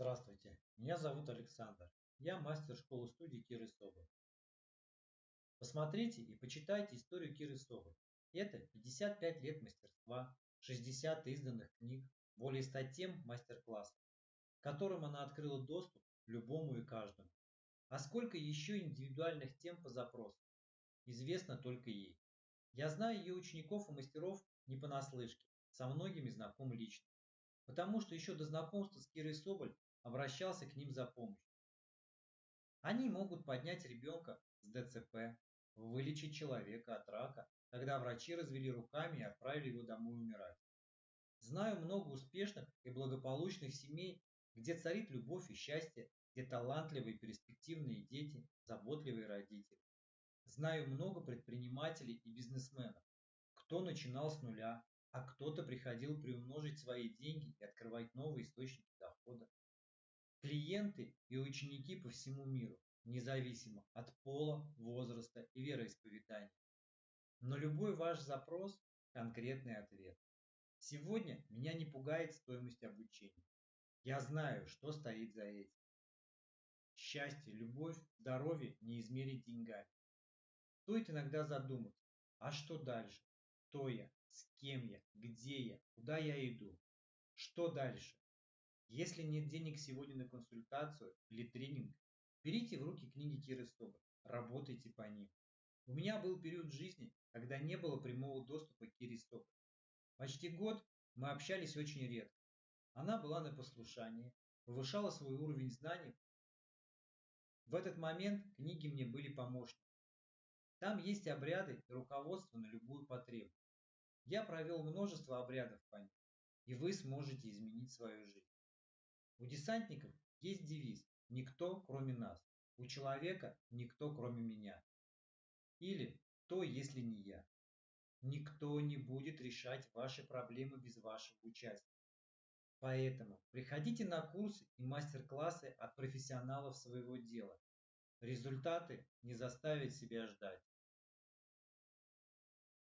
Здравствуйте, меня зовут Александр. Я мастер школы-студии Киры Соболь. Посмотрите и почитайте историю Киры Соболь. Это 55 лет мастерства, 60 изданных книг, более 100 тем мастер-классов, которым она открыла доступ любому и каждому. А сколько еще индивидуальных тем по запросу, известно только ей. Я знаю ее учеников и мастеров не понаслышке, со многими знаком лично, потому что еще до знакомства с Кирой Соболь обращался к ним за помощью. Они могут поднять ребенка с ДЦП, вылечить человека от рака, когда врачи развели руками и отправили его домой умирать. Знаю много успешных и благополучных семей, где царит любовь и счастье, где талантливые перспективные дети, заботливые родители. Знаю много предпринимателей и бизнесменов, кто начинал с нуля, а кто-то приходил приумножить свои деньги и открывать новые источники дохода. Клиенты и ученики по всему миру, независимо от пола, возраста и вероисповедания. Но любой ваш запрос – конкретный ответ. Сегодня меня не пугает стоимость обучения. Я знаю, что стоит за этим. Счастье, любовь, здоровье не измерить деньгами. Стоит иногда задуматься, а что дальше? Кто я? С кем я? Где я? Куда я иду? Что дальше? Если нет денег сегодня на консультацию или тренинг, берите в руки книги Киры Соболь, работайте по ним. У меня был период жизни, когда не было прямого доступа к Кире Соболь. Почти год мы общались очень редко. Она была на послушании, повышала свой уровень знаний. В этот момент книги мне были помощниками. Там есть обряды и руководство на любую потребность. Я провел множество обрядов по ним, и вы сможете изменить свою жизнь. У десантников есть девиз «Никто, кроме нас». У человека «Никто, кроме меня». Или «То, если не я». Никто не будет решать ваши проблемы без вашего участия. Поэтому приходите на курсы и мастер-классы от профессионалов своего дела. Результаты не заставят себя ждать.